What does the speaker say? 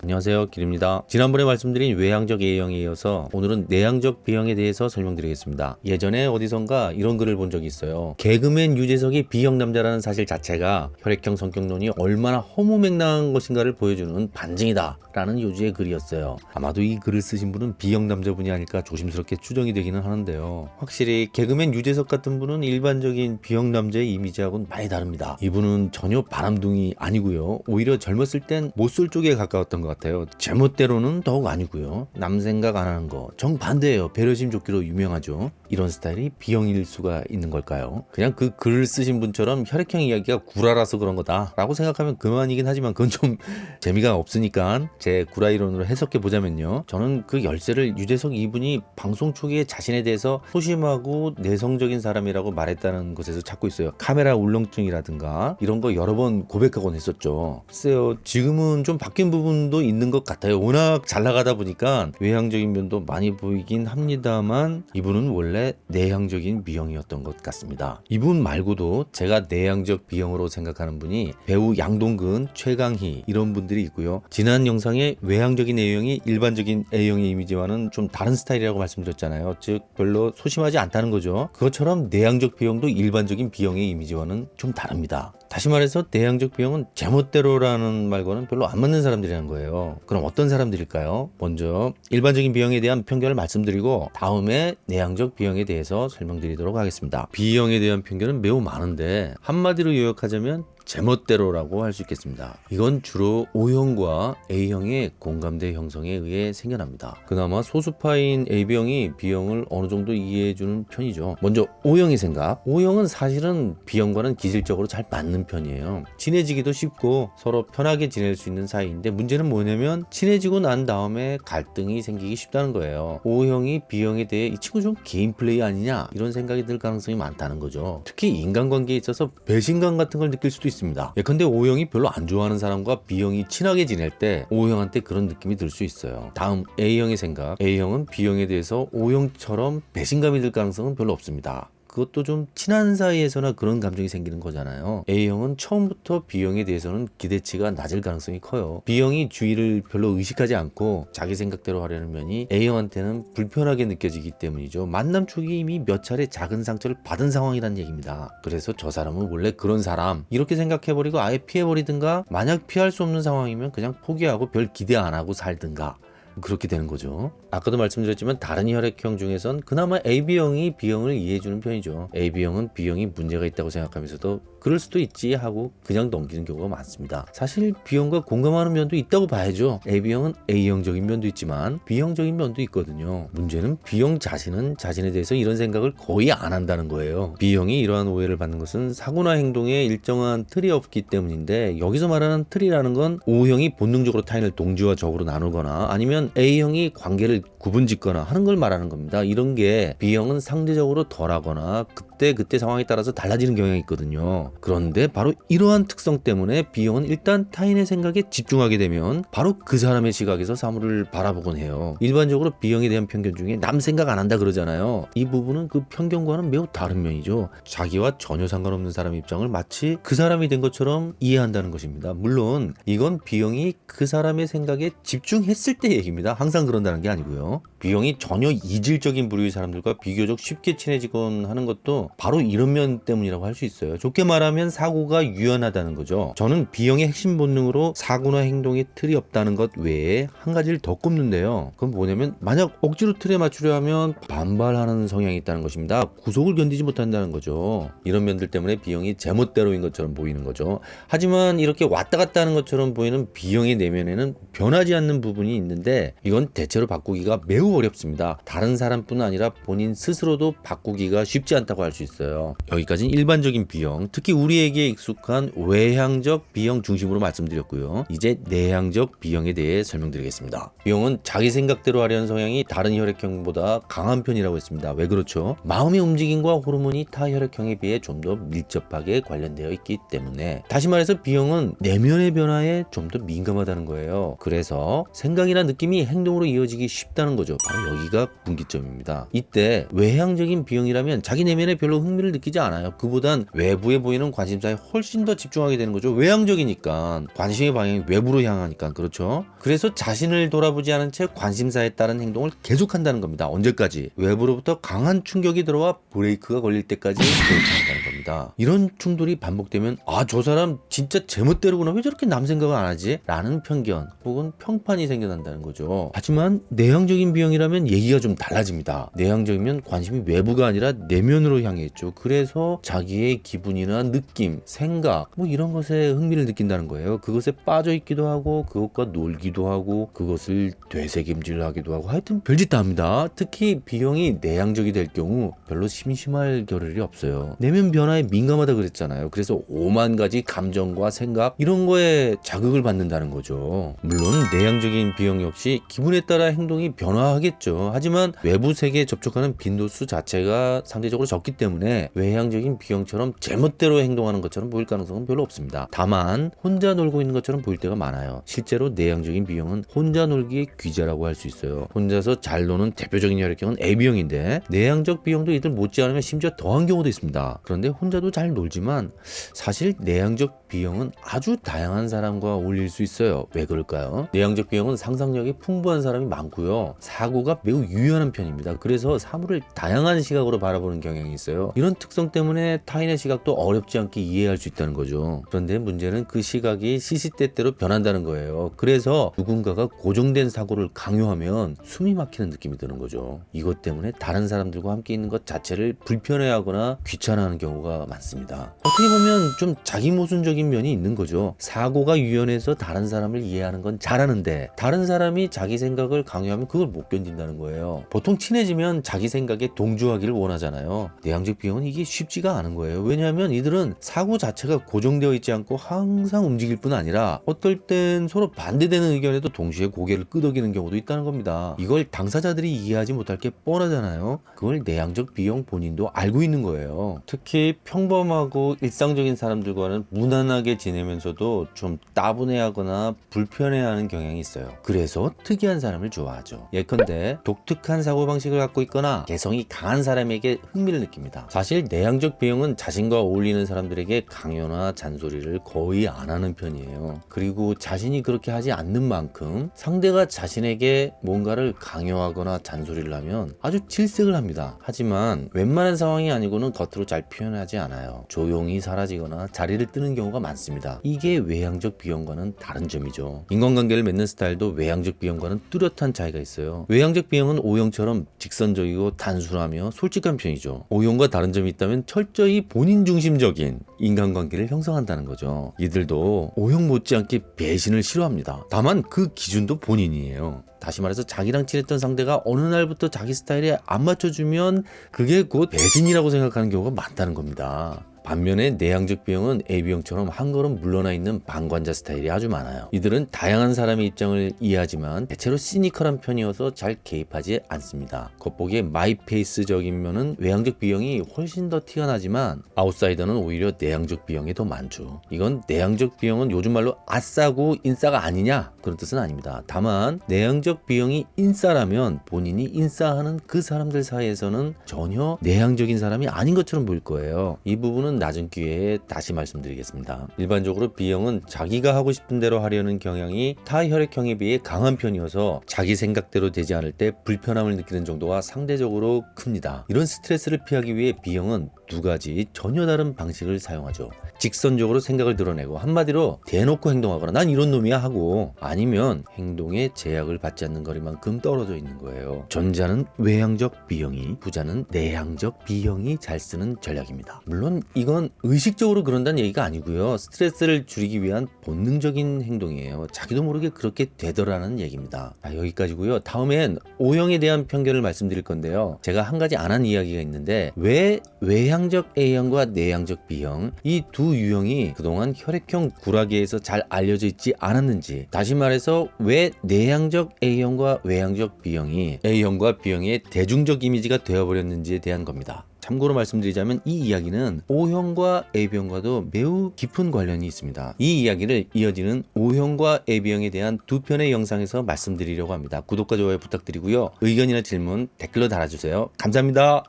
안녕하세요. 길입니다. 지난번에 말씀드린 외향적 A형에 이어서 오늘은 내향적 B형에 대해서 설명드리겠습니다. 예전에 어디선가 이런 글을 본 적이 있어요. 개그맨 유재석이 B형 남자라는 사실 자체가 혈액형 성격론이 얼마나 허무맹랑한 것인가를 보여주는 반증이다 라는 요지의 글이었어요. 아마도 이 글을 쓰신 분은 B형 남자분이 아닐까 조심스럽게 추정이 되기는 하는데요. 확실히 개그맨 유재석 같은 분은 일반적인 B형 남자의 이미지하고는 많이 다릅니다. 이분은 전혀 바람둥이 아니고요. 오히려 젊었을 땐 못쏠 쪽에 가까웠던 것 같아요. 제멋대로는 더욱 아니고요. 남 생각 안 하는 거. 정반대예요. 배려심 좋기로 유명하죠 이런 스타일이 B형일 수가 있는 걸까요? 그냥 그 글을 쓰신 분처럼 혈액형 이야기가 구라라서 그런 거다 라고 생각하면 그만이긴 하지만 그건 좀 재미가 없으니까 제 구라 이론으로 해석해 보자면요. 저는 그 열쇠를 유재석 이분이 방송 초기에 자신에 대해서 소심하고 내성적인 사람이라고 말했다는 것에서 찾고 있어요. 카메라 울렁증이라든가 이런 거 여러 번 고백하곤 했었죠. 글쎄요 지금은 좀 바뀐 부분도 있는 것 같아요. 워낙 잘 나가다 보니까 외향적인 면도 많이 보이긴 합니다만 이분은 원래 내향적인 B형이었던 것 같습니다. 이분 말고도 제가 내향적 B형으로 생각하는 분이 배우 양동근, 최강희 이런 분들이 있고요. 지난 영상에 외향적인 A형이 일반적인 A형의 이미지와는 좀 다른 스타일이라고 말씀드렸잖아요. 즉 별로 소심하지 않다는 거죠. 그것처럼 내향적 B형도 일반적인 B형의 이미지와는 좀 다릅니다 다시 말해서 내향적 B형은 제멋대로라는 말과는 별로 안 맞는 사람들이라는 거예요 그럼 어떤 사람들일까요? 먼저 일반적인 B형에 대한 편견을 말씀드리고 다음에 내향적 B형에 대해서 설명드리도록 하겠습니다 B형에 대한 편견은 매우 많은데 한마디로 요약하자면 제멋대로라고 할 수 있겠습니다. 이건 주로 O형과 A형의 공감대 형성에 의해 생겨납니다. 그나마 소수파인 AB형이 B형을 어느 정도 이해해주는 편이죠. 먼저 O형의 생각. O형은 사실은 B형과는 기질적으로 잘 맞는 편이에요. 친해지기도 쉽고 서로 편하게 지낼 수 있는 사이인데 문제는 뭐냐면 친해지고 난 다음에 갈등이 생기기 쉽다는 거예요. O형이 B형에 대해 이 친구 좀 개인 플레이 아니냐 이런 생각이 들 가능성이 많다는 거죠. 특히 인간관계에 있어서 배신감 같은 걸 느낄 수도 있습니다. 있습니다. 예컨대 O형이 별로 안 좋아하는 사람과 B형이 친하게 지낼 때 O형한테 그런 느낌이 들 수 있어요. 다음 A형의 생각. A형은 B형에 대해서 O형처럼 배신감이 들 가능성은 별로 없습니다. 그것도 좀 친한 사이에서나 그런 감정이 생기는 거잖아요. A형은 처음부터 B형에 대해서는 기대치가 낮을 가능성이 커요. B형이 주의를 별로 의식하지 않고 자기 생각대로 하려는 면이 A형한테는 불편하게 느껴지기 때문이죠. 만남 초기에 이미 몇 차례 작은 상처를 받은 상황이란 얘기입니다. 그래서 저 사람은 원래 그런 사람. 이렇게 생각해버리고 아예 피해버리든가 만약 피할 수 없는 상황이면 그냥 포기하고 별 기대 안 하고 살든가 그렇게 되는 거죠. 아까도 말씀드렸지만 다른 혈액형 중에선 그나마 AB형이 B형을 이해해주는 편이죠. AB형은 B형이 문제가 있다고 생각하면서도 그럴 수도 있지 하고 그냥 넘기는 경우가 많습니다. 사실 B형과 공감하는 면도 있다고 봐야죠. AB형은 A형적인 면도 있지만 B형적인 면도 있거든요. 문제는 B형 자신은 자신에 대해서 이런 생각을 거의 안 한다는 거예요. B형이 이러한 오해를 받는 것은 사고나 행동에 일정한 틀이 없기 때문인데 여기서 말하는 틀이라는 건 O형이 본능적으로 타인을 동지와 적으로 나누거나 아니면 A형이 관계를 구분짓거나 하는 걸 말하는 겁니다. 이런 게 B형은 상대적으로 덜하거나 그때 그때 상황에 따라서 달라지는 경향이 있거든요. 그런데 바로 이러한 특성 때문에 B형은 일단 타인의 생각에 집중하게 되면 바로 그 사람의 시각에서 사물을 바라보곤 해요. 일반적으로 B형에 대한 편견 중에 남 생각 안 한다 그러잖아요. 이 부분은 그 편견과는 매우 다른 면이죠. 자기와 전혀 상관없는 사람의 입장을 마치 그 사람이 된 것처럼 이해한다는 것입니다. 물론 이건 B형이 그 사람의 생각에 집중했을 때 얘기입니다. 항상 그런다는 게 아니고요. B형이 전혀 이질적인 부류의 사람들과 비교적 쉽게 친해지곤 하는 것도 바로 이런 면 때문이라고 할 수 있어요. 좋게 말하면 사고가 유연하다는 거죠. 저는 B형의 핵심 본능으로 사고나 행동에 틀이 없다는 것 외에 한 가지를 더 꼽는데요. 그건 뭐냐면 만약 억지로 틀에 맞추려 하면 반발하는 성향이 있다는 것입니다. 구속을 견디지 못한다는 거죠. 이런 면들 때문에 B형이 제멋대로인 것처럼 보이는 거죠. 하지만 이렇게 왔다 갔다 하는 것처럼 보이는 B형의 내면에는 변하지 않는 부분이 있는데 이건 대체로 바꾸기가 매우 어렵습니다. 다른 사람뿐 아니라 본인 스스로도 바꾸기가 쉽지 않다고 할 수 있어요. 여기까지는 일반적인 B형, 특히 우리에게 익숙한 외향적 B형 중심으로 말씀드렸고요. 이제 내향적 B형에 대해 설명드리겠습니다. B형은 자기 생각대로 하려는 성향이 다른 혈액형보다 강한 편이라고 했습니다. 왜 그렇죠? 마음의 움직임과 호르몬이 타 혈액형에 비해 좀 더 밀접하게 관련되어 있기 때문에 다시 말해서 B형은 내면의 변화에 좀 더 민감하다는 거예요. 그래서 생각이나 느낌이 행동으로 이어지기 쉽다는 거죠. 바로 여기가 분기점입니다. 이때 외향적인 B형이라면 자기 내면에 별로 별로 흥미를 느끼지 않아요. 그보단 외부에 보이는 관심사에 훨씬 더 집중하게 되는 거죠. 외향적이니까 관심의 방향이 외부로 향하니까 그렇죠. 그래서 자신을 돌아보지 않은 채 관심사에 따른 행동을 계속한다는 겁니다. 언제까지? 외부로부터 강한 충격이 들어와 브레이크가 걸릴 때까지 그렇게 한다는 겁니다. 이런 충돌이 반복되면 아 저 사람 진짜 제멋대로구나 왜 저렇게 남 생각을 안 하지? 라는 편견 혹은 평판이 생겨난다는 거죠. 하지만 내향적인 비형이라면 얘기가 좀 달라집니다. 내향적이면 관심이 외부가 아니라 내면으로 향해 있죠. 그래서 자기의 기분이나 느낌, 생각 뭐 이런 것에 흥미를 느낀다는 거예요. 그것에 빠져 있기도 하고 그것과 놀기도 하고 그것을 되새김질 하기도 하고 하여튼 별짓 다 합니다. 특히 비형이 내향적이 될 경우 별로 심심할 겨를이 없어요. 내면 변화에 민감하다 그랬잖아요. 그래서 오만 가지 감정과 생각 이런 거에 자극을 받는다는 거죠. 물론 내향적인 비형 역시 기분에 따라 행동이 변화하겠죠. 하지만 외부 세계에 접촉하는 빈도수 자체가 상대적으로 적기 때문에 외향적인 비형처럼 제멋대로 행동하는 것처럼 보일 가능성은 별로 없습니다. 다만 혼자 놀고 있는 것처럼 보일 때가 많아요. 실제로 내향적인 비형은 혼자 놀기의 귀자라고 할 수 있어요. 혼자서 잘 노는 대표적인 혈액형은 AB형인데 내향적 비형도 이들 못지않으면 심지어 더한 경우도 있습니다. 그런데 혼자도 잘 놀지만 사실 내향적 B형은 아주 다양한 사람과 어울릴 수 있어요. 왜 그럴까요? 내향적 B형은 상상력이 풍부한 사람이 많고요. 사고가 매우 유연한 편입니다. 그래서 사물을 다양한 시각으로 바라보는 경향이 있어요. 이런 특성 때문에 타인의 시각도 어렵지 않게 이해할 수 있다는 거죠. 그런데 문제는 그 시각이 시시때때로 변한다는 거예요. 그래서 누군가가 고정된 사고를 강요하면 숨이 막히는 느낌이 드는 거죠. 이것 때문에 다른 사람들과 함께 있는 것 자체를 불편해하거나 귀찮아하는 경우가 많습니다. 어떻게 보면 좀 자기 모순적인 면이 있는 거죠. 사고가 유연해서 다른 사람을 이해하는 건 잘하는데 다른 사람이 자기 생각을 강요하면 그걸 못 견딘다는 거예요. 보통 친해지면 자기 생각에 동조하기를 원하잖아요. 내향적 비형은 이게 쉽지가 않은 거예요. 왜냐하면 이들은 사고 자체가 고정되어 있지 않고 항상 움직일 뿐 아니라 어떨 땐 서로 반대되는 의견에도 동시에 고개를 끄덕이는 경우도 있다는 겁니다. 이걸 당사자들이 이해하지 못할 게 뻔하잖아요. 그걸 내향적 비형 본인도 알고 있는 거예요. 특히 평범하고 일상적인 사람들과는 무난 하게 지내면서도 좀 따분해하거나 불편해하는 경향이 있어요. 그래서 특이한 사람을 좋아하죠. 예컨대 독특한 사고방식을 갖고 있거나 개성이 강한 사람에게 흥미를 느낍니다. 사실 내향적 비형은 자신과 어울리는 사람들에게 강요나 잔소리를 거의 안 하는 편이에요. 그리고 자신이 그렇게 하지 않는 만큼 상대가 자신에게 뭔가를 강요하거나 잔소리를 하면 아주 질색을 합니다. 하지만 웬만한 상황이 아니고는 겉으로 잘 표현하지 않아요. 조용히 사라지거나 자리를 뜨는 경우가 많습니다. 이게 외향적 비형과는 다른 점이죠. 인간관계를 맺는 스타일도 외향적 비형과는 뚜렷한 차이가 있어요. 외향적 비형은 O형처럼 직선적이고 단순하며 솔직한 편이죠. O형과 다른 점이 있다면 철저히 본인 중심적인 인간관계를 형성한다는 거죠. 이들도 O형 못지않게 배신을 싫어합니다. 다만 그 기준도 본인이에요. 다시 말해서 자기랑 친했던 상대가 어느 날부터 자기 스타일에 안 맞춰주면 그게 곧 배신이라고 생각하는 경우가 많다는 겁니다. 반면에 내향적 B형은 AB형처럼 한 걸음 물러나 있는 방관자 스타일이 아주 많아요. 이들은 다양한 사람의 입장을 이해하지만 대체로 시니컬한 편이어서 잘 개입하지 않습니다. 겉보기에 마이페이스적인 면은 외향적 B형이 훨씬 더 티가 나지만 아웃사이더는 오히려 내향적 B형이 더 많죠. 이건 내향적 B형은 요즘 말로 아싸고 인싸가 아니냐 그런 뜻은 아닙니다. 다만 내향적 B형이 인싸라면 본인이 인싸하는 그 사람들 사이에서는 전혀 내향적인 사람이 아닌 것처럼 보일 거예요. 이 부분은 낮은 기회에 다시 말씀드리겠습니다. 일반적으로 B형은 자기가 하고 싶은 대로 하려는 경향이 타 혈액형에 비해 강한 편이어서 자기 생각대로 되지 않을 때 불편함을 느끼는 정도가 상대적으로 큽니다. 이런 스트레스를 피하기 위해 B형은 두 가지 전혀 다른 방식을 사용하죠. 직선적으로 생각을 드러내고 한마디로 대놓고 행동하거나 난 이런 놈이야 하고 아니면 행동에 제약을 받지 않는 거리만큼 떨어져 있는 거예요. 전자는 외향적 B형이 부자는 내향적 B형이 잘 쓰는 전략입니다. 물론 이건 의식적으로 그런다는 얘기가 아니고요. 스트레스를 줄이기 위한 본능적인 행동이에요. 자기도 모르게 그렇게 되더라는 얘기입니다. 아, 여기까지고요. 다음엔 O형에 대한 편견을 말씀드릴 건데요. 제가 한 가지 안 한 이야기가 있는데 왜 외향 적 A형과 내향적 B형 이 두 유형이 그동안 혈액형 구라계에서 잘 알려져 있지 않았는지 다시 말해서 왜 내향적 A형과 외향적 B형이 A형과 B형의 대중적 이미지가 되어버렸는지에 대한 겁니다. 참고로 말씀드리자면 이 이야기는 O형과 AB형과도 매우 깊은 관련이 있습니다. 이 이야기를 이어지는 O형과 AB형에 대한 두 편의 영상에서 말씀드리려고 합니다. 구독과 좋아요 부탁드리고요. 의견이나 질문 댓글로 달아주세요. 감사합니다.